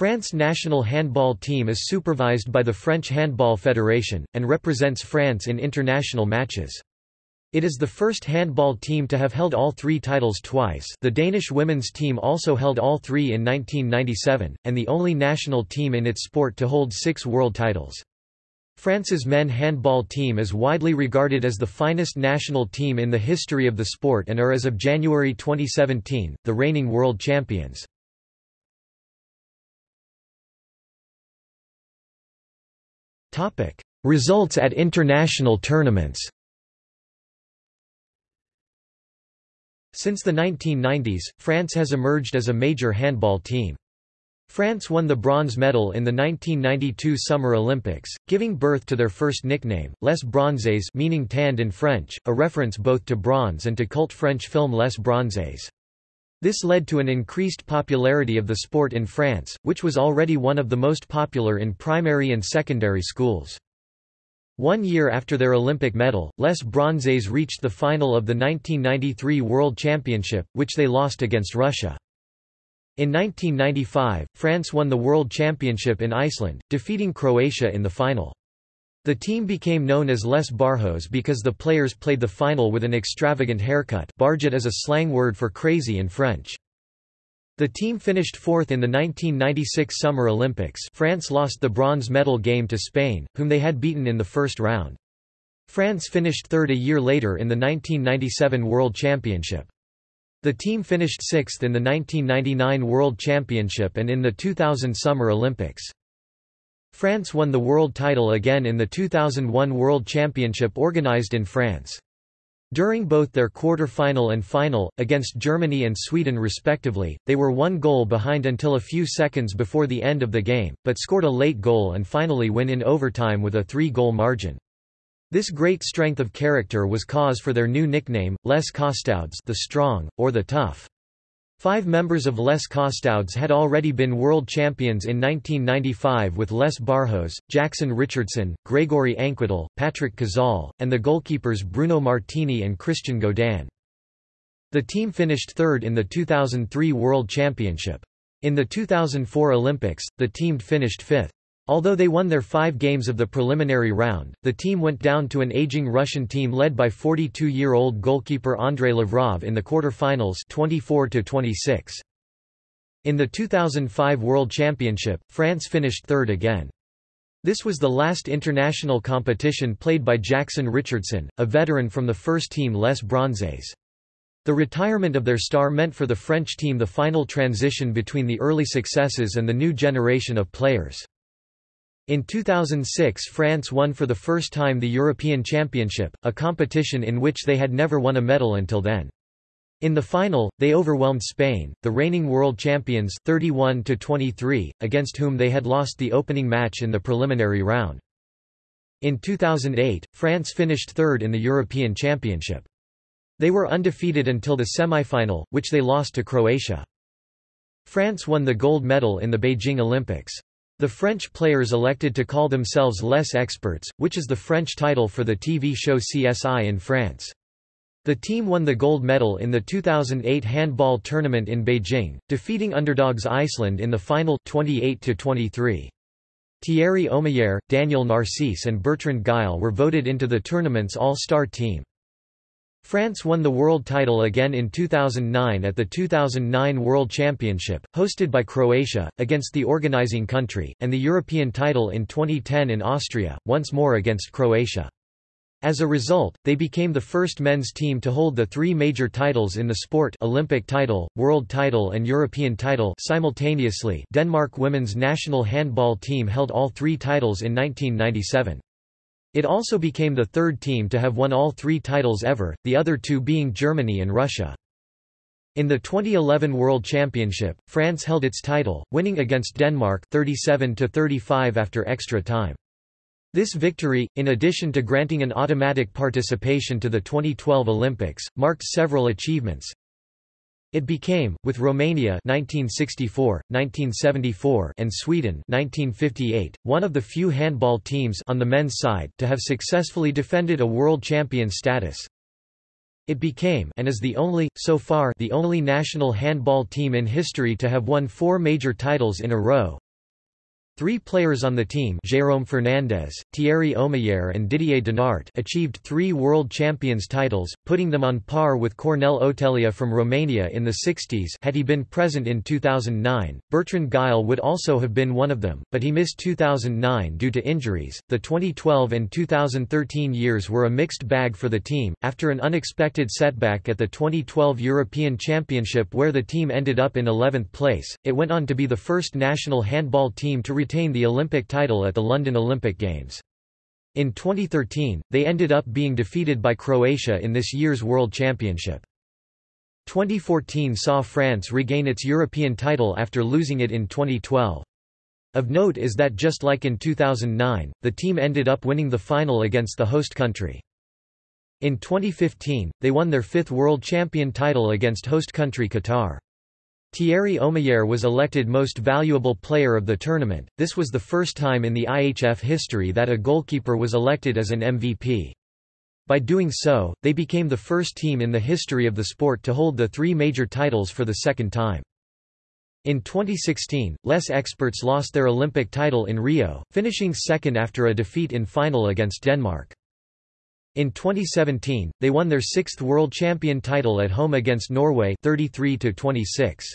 France national handball team is supervised by the French Handball Federation, and represents France in international matches. It is the first handball team to have held all three titles twice the Danish women's team also held all three in 1997, and the only national team in its sport to hold six world titles. France's men handball team is widely regarded as the finest national team in the history of the sport and are as of January 2017, the reigning world champions. Results at international tournaments Since the 1990s, France has emerged as a major handball team. France won the bronze medal in the 1992 Summer Olympics, giving birth to their first nickname, Les Bronzés meaning tanned in French, a reference both to bronze and to cult French film Les Bronzés. This led to an increased popularity of the sport in France, which was already one of the most popular in primary and secondary schools. One year after their Olympic medal, Les Bronzés reached the final of the 1993 World Championship, which they lost against Russia. In 1995, France won the World Championship in Iceland, defeating Croatia in the final. The team became known as Les Barjots because the players played the final with an extravagant haircut barjot is a slang word for crazy in French. The team finished fourth in the 1996 Summer Olympics France lost the bronze medal game to Spain, whom they had beaten in the first round. France finished third a year later in the 1997 World Championship. The team finished sixth in the 1999 World Championship and in the 2000 Summer Olympics. France won the world title again in the 2001 World Championship organized in France. During both their quarter-final and final, against Germany and Sweden respectively, they were one goal behind until a few seconds before the end of the game, but scored a late goal and finally win in overtime with a three-goal margin. This great strength of character was cause for their new nickname, Les Costauds the strong, or the tough. Five members of Les Costauds had already been world champions in 1995 with Les Barjots, Jackson Richardson, Gregory Anquetil, Patrick Cazal, and the goalkeepers Bruno Martini and Christian Gaudin. The team finished third in the 2003 World Championship. In the 2004 Olympics, the team finished fifth. Although they won their five games of the preliminary round, the team went down to an aging Russian team led by 42-year-old goalkeeper Andrei Lavrov in the quarter-finals 24-26. In the 2005 World Championship, France finished third again. This was the last international competition played by Jackson Richardson, a veteran from the first team Les Bronzés. The retirement of their star meant for the French team the final transition between the early successes and the new generation of players. In 2006 France won for the first time the European Championship, a competition in which they had never won a medal until then. In the final, they overwhelmed Spain, the reigning world champions 31 23, against whom they had lost the opening match in the preliminary round. In 2008, France finished third in the European Championship. They were undefeated until the semi-final, which they lost to Croatia. France won the gold medal in the Beijing Olympics. The French players elected to call themselves Les Experts, which is the French title for the TV show CSI in France. The team won the gold medal in the 2008 handball tournament in Beijing, defeating underdogs Iceland in the final 28 -23. Thierry Omeyer, Daniel Narcisse and Bertrand Gille were voted into the tournament's all-star team. France won the world title again in 2009 at the 2009 World Championship, hosted by Croatia, against the organizing country, and the European title in 2010 in Austria, once more against Croatia. As a result, they became the first men's team to hold the three major titles in the sport Olympic title, world title and European title simultaneously Denmark women's national handball team held all three titles in 1997. It also became the third team to have won all three titles ever, the other two being Germany and Russia. In the 2011 World Championship, France held its title, winning against Denmark 37-35 after extra time. This victory, in addition to granting an automatic participation to the 2012 Olympics, marked several achievements, it became, with Romania 1964, 1974 and Sweden 1958, one of the few handball teams on the men's side to have successfully defended a world champion status. It became and is the only, so far the only national handball team in history to have won four major titles in a row. Three players on the team Jérôme Fernandez, Thierry Omeyer and Didier Dinart achieved three World Champions titles, putting them on par with Cornel Oțelea from Romania in the 60s had he been present in 2009. Bertrand Gille would also have been one of them, but he missed 2009 due to injuries. The 2012 and 2013 years were a mixed bag for the team, after an unexpected setback at the 2012 European Championship where the team ended up in 11th place, it went on to be the first national handball team to retain the Olympic title at the London Olympic Games. In 2013, they ended up being defeated by Croatia in this year's World Championship. 2014 saw France regain its European title after losing it in 2012. Of note is that just like in 2009, the team ended up winning the final against the host country. In 2015, they won their fifth world champion title against host country Qatar. Thierry Omeyer was elected Most Valuable Player of the tournament, this was the first time in the IHF history that a goalkeeper was elected as an MVP. By doing so, they became the first team in the history of the sport to hold the three major titles for the second time. In 2016, Les Experts lost their Olympic title in Rio, finishing second after a defeat in final against Denmark. In 2017, they won their sixth world champion title at home against Norway 33 -26.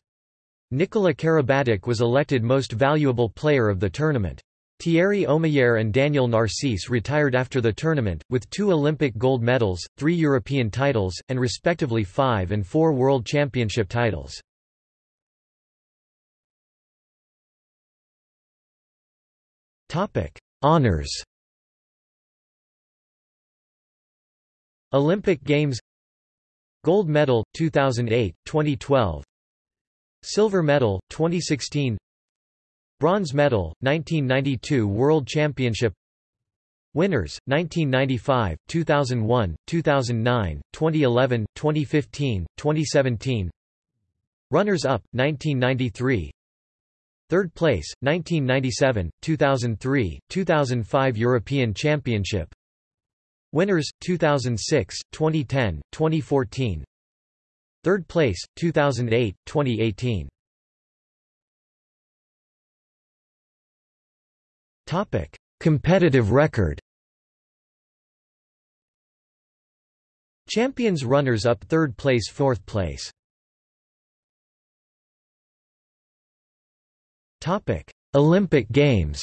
Nikola Karabatic was elected Most Valuable Player of the tournament. Thierry Omeyer and Daniel Narcisse retired after the tournament, with two Olympic gold medals, three European titles, and respectively five and four World Championship titles. Honours Olympic Games Gold medal, 2008, 2012 Silver medal, 2016 Bronze medal, 1992 World Championship. Winners, 1995, 2001, 2009, 2011, 2015, 2017 Runners-up, 1993 Third place, 1997, 2003, 2005 European Championship. Winners, 2006, 2010, 2014 Third place, 2008, 2018. Topic: Competitive record. Champions runners up third place fourth place. Topic: Olympic Games.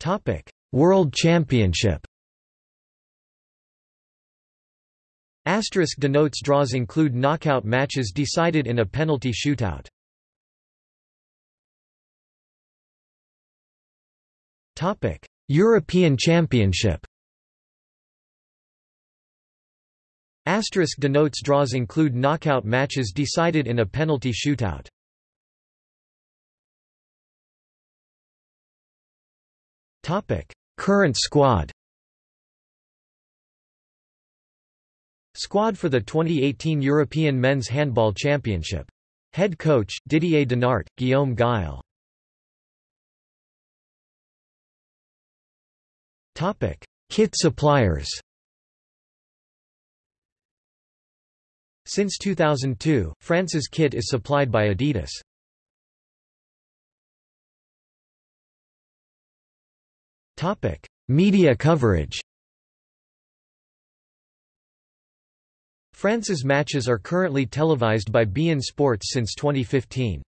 Topic: World Championship Asterisk denotes draws include knockout matches decided in a penalty shootout. Topic: European Championship. Asterisk denotes draws include knockout matches decided in a penalty shootout. Topic: Current squad Squad for the 2018 European Men's Handball Championship. Head coach, Didier Dinart, Guillaume Gille. Kit suppliers Since 2002, France's kit is supplied by Adidas. Topic: Media coverage. France's matches are currently televised by beIN Sports since 2015.